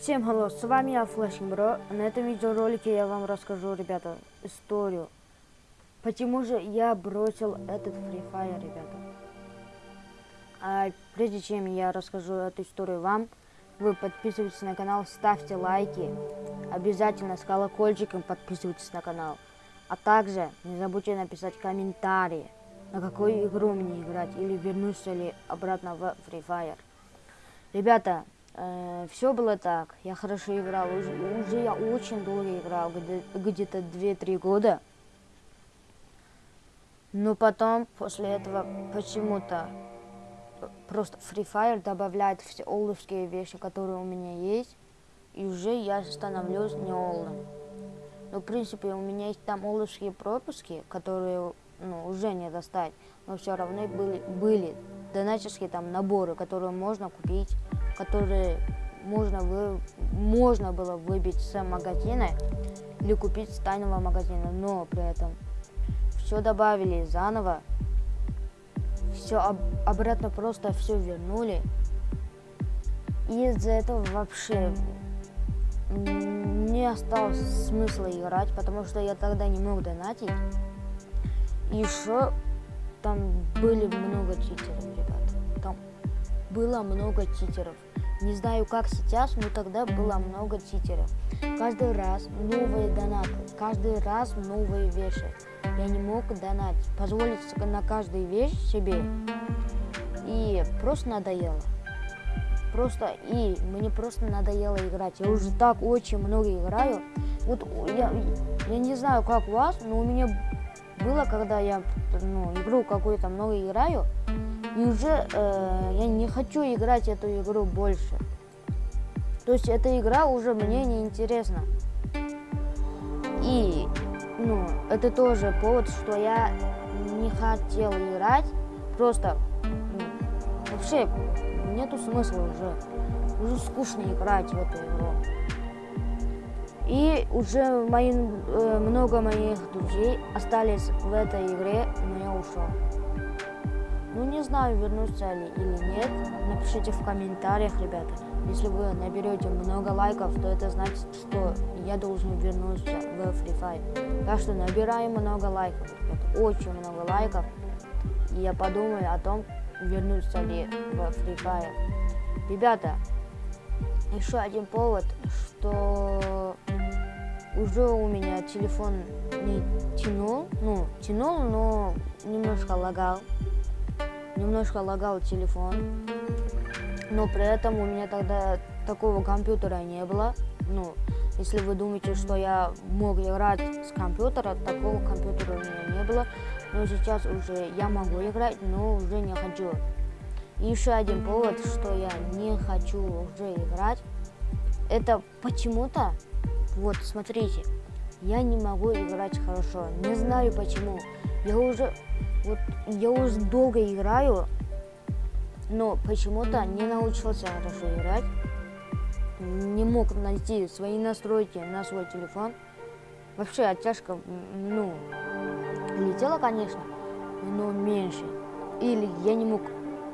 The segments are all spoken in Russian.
Всем hello, с вами я Flashing Bro. На этом видеоролике я вам расскажу, ребята, историю. Почему же я бросил этот Free Fire, ребята. А прежде чем я расскажу эту историю вам, вы подписывайтесь на канал, ставьте лайки. Обязательно с колокольчиком подписывайтесь на канал. А также не забудьте написать комментарии, на какую игру мне играть, или вернусь ли обратно в Free Fire. Ребята, э, все было так. Я хорошо играл. Уже, уже я очень долго играл, где-то 2-3 года. Но потом, после этого, почему-то просто Free Fire добавляет все олдовские вещи, которые у меня есть. И уже я становлюсь не олдом. Но, в принципе, у меня есть там олдовские пропуски, которые ну, уже не достать. Но все равно были, были донатерские там наборы, которые можно купить которые можно, вы, можно было выбить с магазина или купить с тайного магазина, но при этом все добавили заново, все об, обратно просто все вернули. И из-за этого вообще не осталось смысла играть, потому что я тогда не мог донатить. И еще там были много читеров, ребята. Там было много читеров. Не знаю, как сейчас, но тогда было много читеров. Каждый раз новые донаты, каждый раз новые вещи. Я не мог донатить, позволить на каждую вещь себе. И просто надоело. Просто, и мне просто надоело играть. Я уже так очень много играю. Вот я, я не знаю, как у вас, но у меня было, когда я ну, игру какую-то много играю, и уже э, я не хочу играть эту игру больше. То есть эта игра уже мне не интересна. И, ну, это тоже повод, что я не хотел играть. Просто, ну, вообще, нету смысла уже. Уже скучно играть в эту игру. И уже мои, э, много моих друзей остались в этой игре, но я ушел. Ну, не знаю, вернуться ли или нет. Напишите в комментариях, ребята. Если вы наберете много лайков, то это значит, что я должен вернуться в Free Fire. Так что набираем много лайков, ребята. Очень много лайков. И я подумаю о том, вернуться ли в Free Fire. Ребята, еще один повод, что уже у меня телефон не тянул, ну, тянул, но немножко лагал немножко лагал телефон, но при этом у меня тогда такого компьютера не было. Ну, если вы думаете, что я мог играть с компьютера, такого компьютера у меня не было. Но сейчас уже я могу играть, но уже не хочу. Еще один повод, что я не хочу уже играть, это почему-то, вот смотрите, я не могу играть хорошо. Не знаю почему. Я уже вот я уже долго играю, но почему-то не научился хорошо играть. Не мог найти свои настройки на свой телефон. Вообще оттяжка, ну, летела, конечно, но меньше. Или я не мог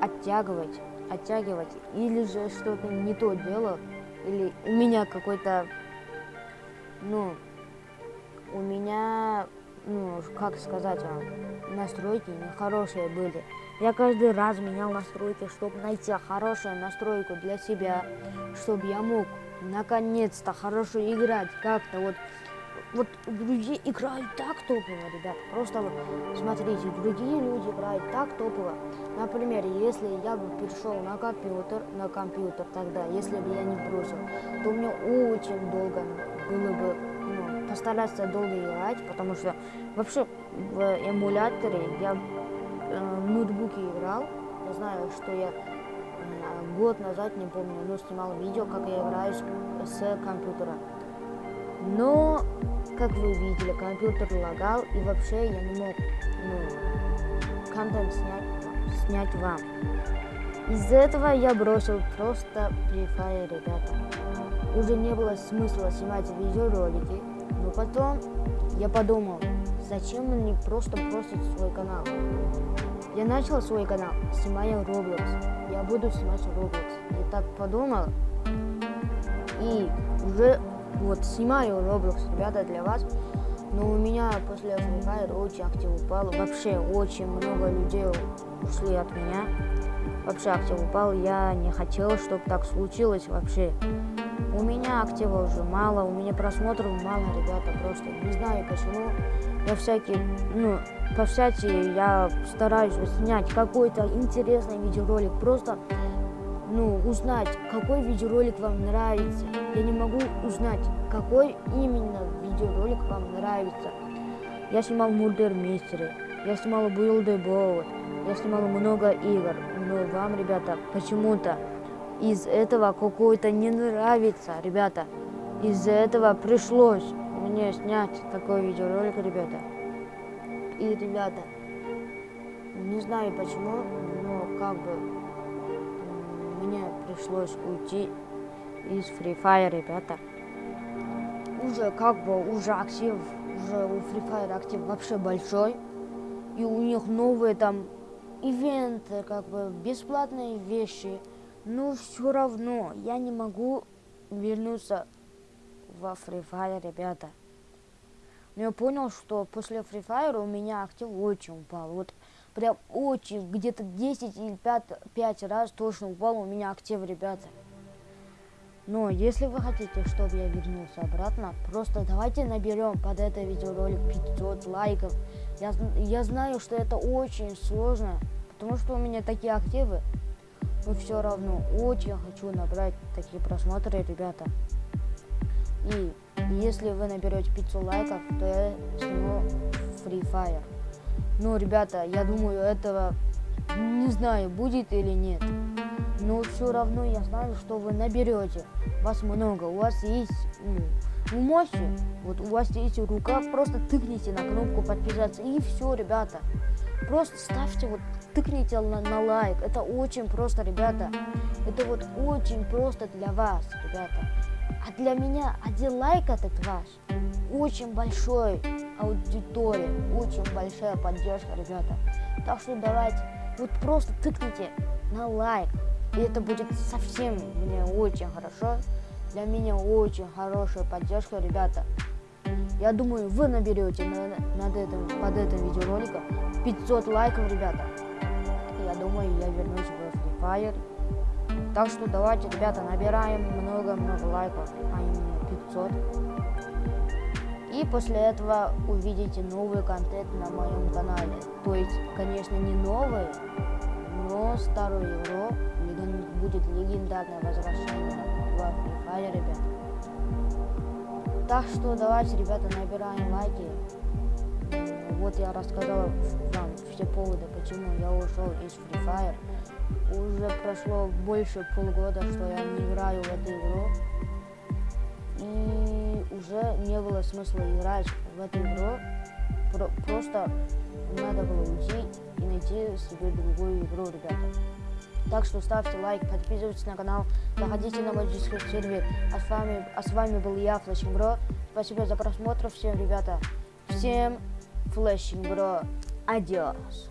оттягивать, оттягивать, или же что-то не то делал, или у меня какой-то, ну, у меня ну, как сказать вам, настройки нехорошие были. Я каждый раз менял настройки, чтобы найти хорошую настройку для себя, чтобы я мог наконец-то хорошо играть как-то вот. Вот другие играют так топово, ребят. Просто вот смотрите, другие люди играют так топово. Например, если я бы перешел на компьютер, на компьютер тогда, если бы я не бросил, то мне очень долго было бы постараться долго играть, потому что вообще в эмуляторе я э, в ноутбуке играл. Я знаю, что я э, год назад, не помню, но снимал видео, как я играю с, с компьютера. Но, как вы видели, компьютер лагал, и вообще я не мог ну, контент снять, снять вам. Из-за этого я бросил просто Free Fire, ребята. Уже не было смысла снимать видеоролики, но потом я подумал, зачем мне просто бросить свой канал. Я начал свой канал, снимая Roblox. Я буду снимать Roblox. Я так подумал. И уже вот снимаю Roblox, ребята, для вас. Но у меня после Free очень актив упал. Вообще очень много людей ушли от меня. Вообще актив упал. Я не хотел, чтобы так случилось вообще. У меня актива уже мало, у меня просмотров мало, ребята, просто не знаю почему. Я всякие, ну, по всякие я стараюсь снять какой-то интересный видеоролик, просто, ну, узнать, какой видеоролик вам нравится. Я не могу узнать, какой именно видеоролик вам нравится. Я снимал Мурдер Мистеры, я снимал Build Boat, я снимал много игр, но вам, ребята, почему-то из этого какой-то не нравится, ребята. Из-за этого пришлось мне снять такой видеоролик, ребята. И, ребята, не знаю почему, но как бы мне пришлось уйти из Free Fire, ребята. Уже как бы, уже актив, уже у Free Fire актив вообще большой. И у них новые там ивенты, как бы бесплатные вещи. Но все равно я не могу вернуться во Free Fire, ребята. Но я понял, что после Free Fire у меня актив очень упал. Вот прям очень, где-то 10 или 5, 5 раз точно упал у меня актив, ребята. Но если вы хотите, чтобы я вернулся обратно, просто давайте наберем под это видеоролик 500 лайков. Я, я знаю, что это очень сложно, потому что у меня такие активы но все равно очень хочу набрать такие просмотры, ребята. И если вы наберете 500 лайков, то я сниму Free Fire. Ну, ребята, я думаю, этого не знаю, будет или нет. Но все равно я знаю, что вы наберете. Вас много, у вас есть ну, вы можете, вот у вас есть рука, просто тыкните на кнопку подписаться и все, ребята. Просто ставьте вот, тыкните на, на лайк. Это очень просто, ребята. Это вот очень просто для вас, ребята. А для меня один лайк этот ваш очень большой аудитория, очень большая поддержка, ребята. Так что давайте, вот просто тыкните на лайк. И это будет совсем мне очень хорошо. Для меня очень хорошая поддержка, ребята. Я думаю, вы наберете на, над этим, под этим видеороликом 500 лайков, ребята. Я думаю, я вернусь в Free Fire. Так что давайте, ребята, набираем много-много лайков, а именно 500. И после этого увидите новый контент на моем канале. То есть, конечно, не новый, но старую игру будет легендарное возвращение в Free Fire, ребята. Так что давайте, ребята, набираем лайки. Вот я рассказал вам все поводы, почему я ушел из Free Fire. Уже прошло больше полгода, что я не играю в эту игру. И уже не было смысла играть в эту игру. Про просто надо было уйти и найти себе другую игру, ребята. Так что ставьте лайк, подписывайтесь на канал, заходите на мой дискорд сервер. А с вами, а с вами был я, Флэшинг Бро. Спасибо за просмотр всем, ребята. Всем Флэшинг Бро. Adios.